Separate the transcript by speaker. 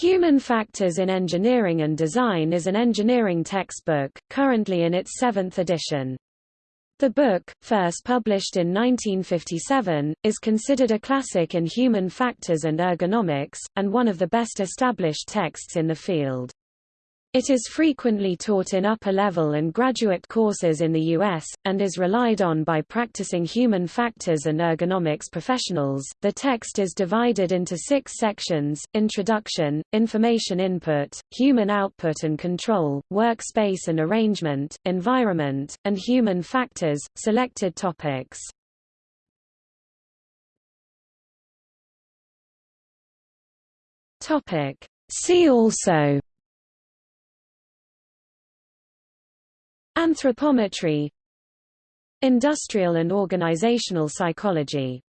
Speaker 1: Human Factors in Engineering and Design is an engineering textbook, currently in its seventh edition. The book, first published in 1957, is considered a classic in human factors and ergonomics, and one of the best established texts in the field. It is frequently taught in upper-level and graduate courses in the U.S., and is relied on by practicing human factors and ergonomics professionals. The text is divided into six sections Introduction, Information Input, Human Output and Control, Workspace and Arrangement, Environment, and Human Factors. Selected topics. Topic. See also Anthropometry Industrial and organizational psychology